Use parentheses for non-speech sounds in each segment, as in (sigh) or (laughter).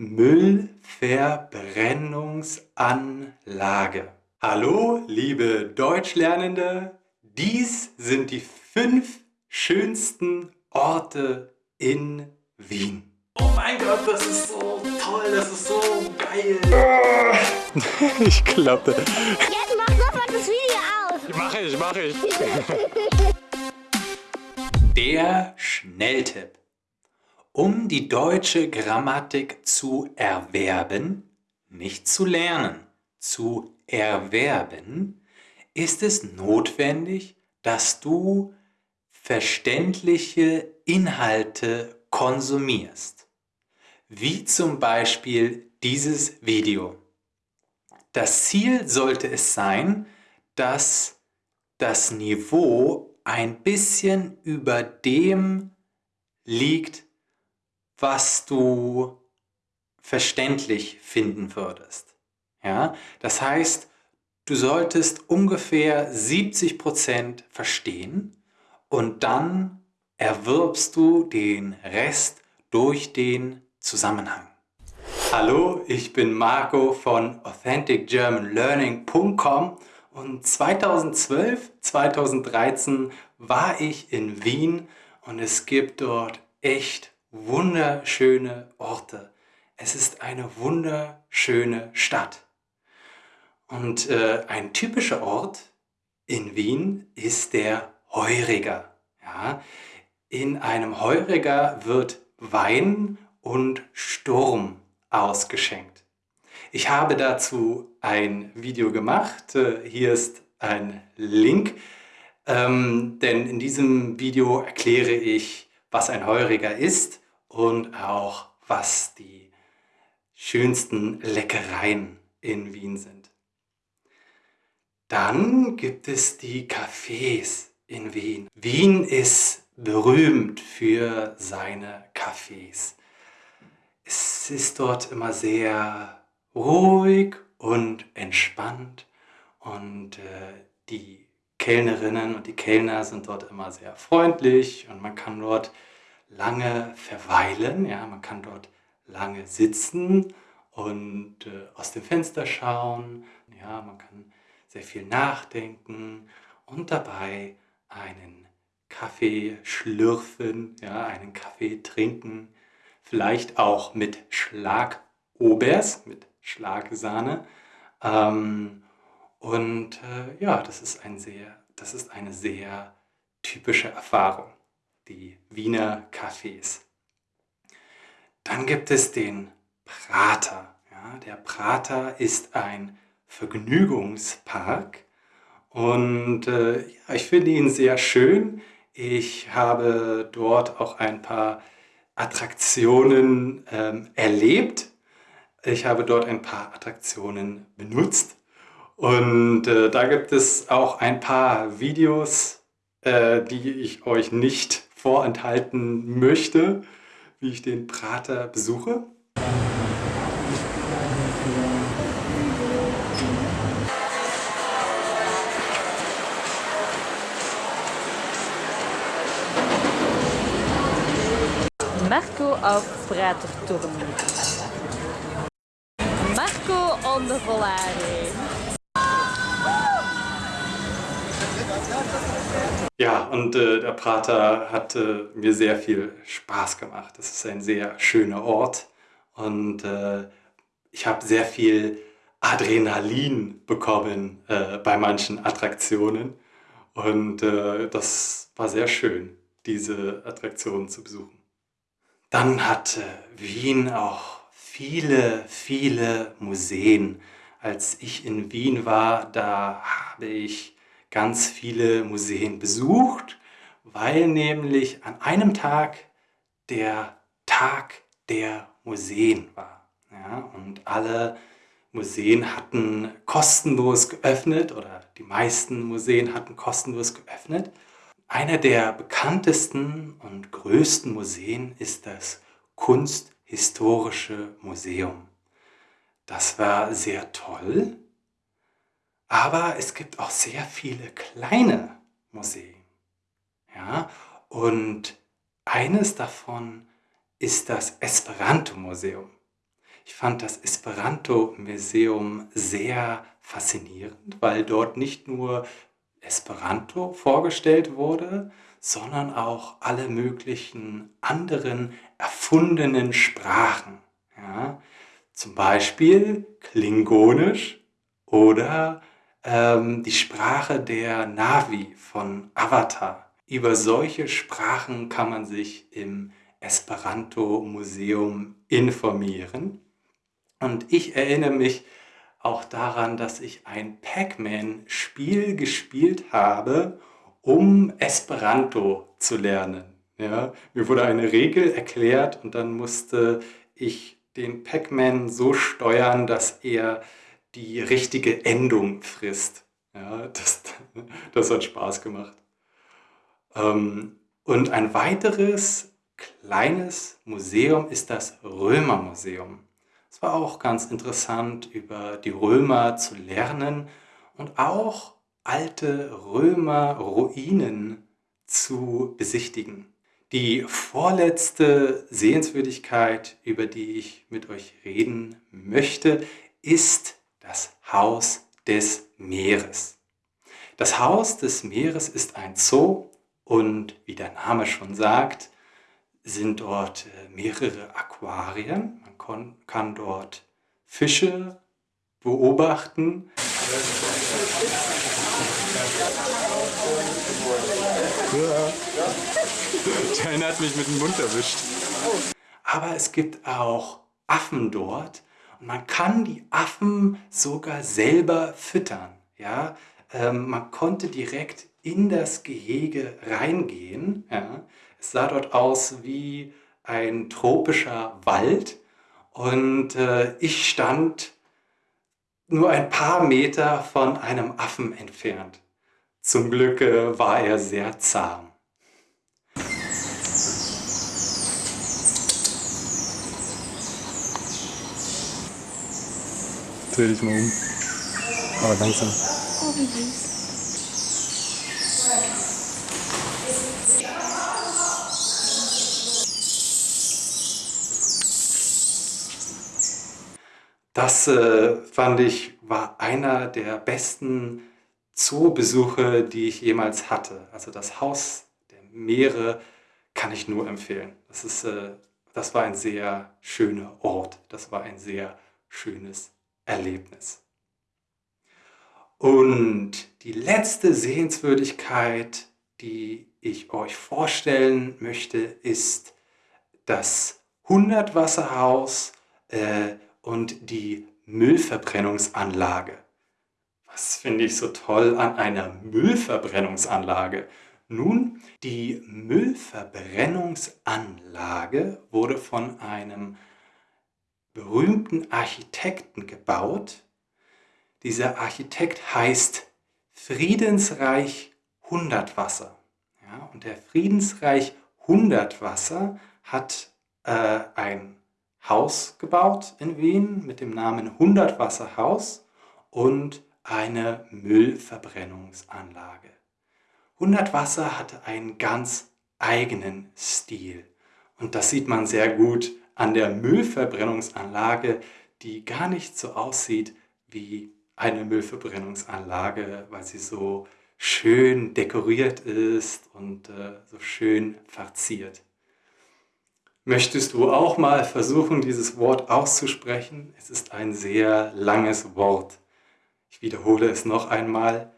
Müllverbrennungsanlage. Hallo, liebe Deutschlernende, dies sind die fünf schönsten Orte in Wien. Oh mein Gott, das ist so toll, das ist so geil. (laughs) ich klappe. Jetzt mach sofort das Video aus. Mach ich, mach ich. (laughs) Der Schnelltipp. Um die deutsche Grammatik zu erwerben, nicht zu lernen, zu erwerben, ist es notwendig, dass du verständliche Inhalte konsumierst. Wie zum Beispiel dieses Video. Das Ziel sollte es sein, dass das Niveau ein bisschen über dem liegt, was du verständlich finden würdest. Ja? Das heißt, du solltest ungefähr 70% verstehen und dann erwirbst du den Rest durch den Zusammenhang. Hallo, ich bin Marco von AuthenticGermanLearning.com und 2012, 2013 war ich in Wien und es gibt dort echt wunderschöne Orte. Es ist eine wunderschöne Stadt. Und äh, ein typischer Ort in Wien ist der Heuriger. Ja? In einem Heuriger wird Wein und Sturm ausgeschenkt. Ich habe dazu ein Video gemacht. Äh, hier ist ein Link, ähm, denn in diesem Video erkläre ich, was ein Heuriger ist und auch was die schönsten Leckereien in Wien sind. Dann gibt es die Cafés in Wien. Wien ist berühmt für seine Cafés. Es ist dort immer sehr ruhig und entspannt und äh, die Kellnerinnen und die Kellner sind dort immer sehr freundlich und man kann dort lange verweilen, ja, man kann dort lange sitzen und äh, aus dem Fenster schauen, ja, man kann sehr viel nachdenken und dabei einen Kaffee schlürfen, ja, einen Kaffee trinken, vielleicht auch mit Schlagobers, mit Schlagsahne. Ähm, und äh, ja, das ist, ein sehr, das ist eine sehr typische Erfahrung, die Wiener Cafés. Dann gibt es den Prater. Ja, der Prater ist ein Vergnügungspark und äh, ja, ich finde ihn sehr schön. Ich habe dort auch ein paar Attraktionen ähm, erlebt. Ich habe dort ein paar Attraktionen benutzt und äh, da gibt es auch ein paar Videos, äh, die ich euch nicht vorenthalten möchte, wie ich den Prater besuche. Marco auf Praterturm. Marco on the Volare. Ja, und äh, der Prater hat äh, mir sehr viel Spaß gemacht. Das ist ein sehr schöner Ort und äh, ich habe sehr viel Adrenalin bekommen äh, bei manchen Attraktionen und äh, das war sehr schön, diese Attraktionen zu besuchen. Dann hat Wien auch viele, viele Museen. Als ich in Wien war, da habe ich ganz viele Museen besucht, weil nämlich an einem Tag der Tag der Museen war. Ja, und alle Museen hatten kostenlos geöffnet oder die meisten Museen hatten kostenlos geöffnet. Einer der bekanntesten und größten Museen ist das Kunsthistorische Museum. Das war sehr toll, aber es gibt auch sehr viele kleine Museen. Ja? Und eines davon ist das Esperanto-Museum. Ich fand das Esperanto-Museum sehr faszinierend, weil dort nicht nur Esperanto vorgestellt wurde, sondern auch alle möglichen anderen erfundenen Sprachen. Ja? Zum Beispiel Klingonisch oder ähm, die Sprache der Navi von Avatar. Über solche Sprachen kann man sich im Esperanto-Museum informieren. Und ich erinnere mich auch daran, dass ich ein Pac-Man-Spiel gespielt habe, um Esperanto zu lernen. Ja, mir wurde eine Regel erklärt und dann musste ich den Pac-Man so steuern, dass er die richtige Endung frisst. Ja, das, (laughs) das hat Spaß gemacht. Ähm, und ein weiteres kleines Museum ist das Römermuseum. Es war auch ganz interessant, über die Römer zu lernen und auch alte Römerruinen zu besichtigen. Die vorletzte Sehenswürdigkeit, über die ich mit euch reden möchte, ist das Haus des Meeres. Das Haus des Meeres ist ein Zoo und wie der Name schon sagt, sind dort äh, mehrere Aquarien. Man kann dort Fische beobachten. Der hat mich mit dem Mund erwischt. Aber es gibt auch Affen dort man kann die Affen sogar selber füttern. Ja? Ähm, man konnte direkt in das Gehege reingehen. Ja? Es sah dort aus wie ein tropischer Wald und äh, ich stand nur ein paar Meter von einem Affen entfernt. Zum Glück äh, war er sehr zahm. Dreh dich mal um. Aber langsam. Das äh, fand ich war einer der besten Zoobesuche, die ich jemals hatte. Also das Haus der Meere kann ich nur empfehlen. Das, ist, äh, das war ein sehr schöner Ort. Das war ein sehr schönes Erlebnis. Und die letzte Sehenswürdigkeit, die ich euch vorstellen möchte, ist das Hundertwasserhaus äh, und die Müllverbrennungsanlage. Was finde ich so toll an einer Müllverbrennungsanlage? Nun, die Müllverbrennungsanlage wurde von einem berühmten Architekten gebaut. Dieser Architekt heißt Friedensreich Hundertwasser. Ja, und der Friedensreich Hundertwasser hat äh, ein Haus gebaut in Wien mit dem Namen Hundertwasserhaus und eine Müllverbrennungsanlage. Hundertwasser hatte einen ganz eigenen Stil und das sieht man sehr gut an der Müllverbrennungsanlage, die gar nicht so aussieht wie eine Müllverbrennungsanlage, weil sie so schön dekoriert ist und äh, so schön verziert. Möchtest du auch mal versuchen, dieses Wort auszusprechen? Es ist ein sehr langes Wort. Ich wiederhole es noch einmal.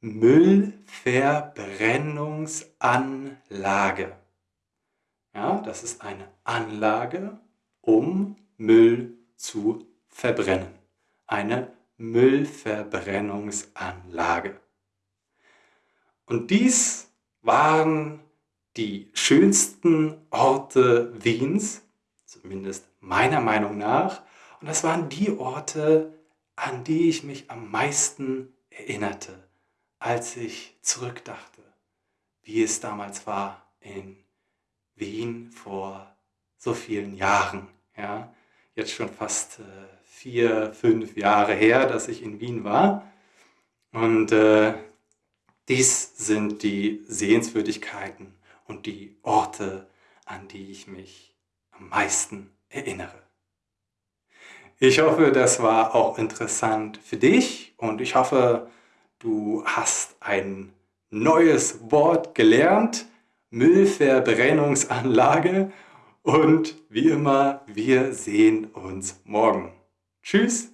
Müllverbrennungsanlage. Ja, das ist eine Anlage, um Müll zu verbrennen. Eine Müllverbrennungsanlage. Und dies waren die schönsten Orte Wiens, zumindest meiner Meinung nach. Und das waren die Orte, an die ich mich am meisten erinnerte, als ich zurückdachte, wie es damals war in Wien vor so vielen Jahren. Ja? Jetzt schon fast äh, vier, fünf Jahre her, dass ich in Wien war. Und äh, dies sind die Sehenswürdigkeiten und die Orte, an die ich mich am meisten erinnere. Ich hoffe, das war auch interessant für dich und ich hoffe, du hast ein neues Wort gelernt. Müllverbrennungsanlage. Und wie immer, wir sehen uns morgen. Tschüss.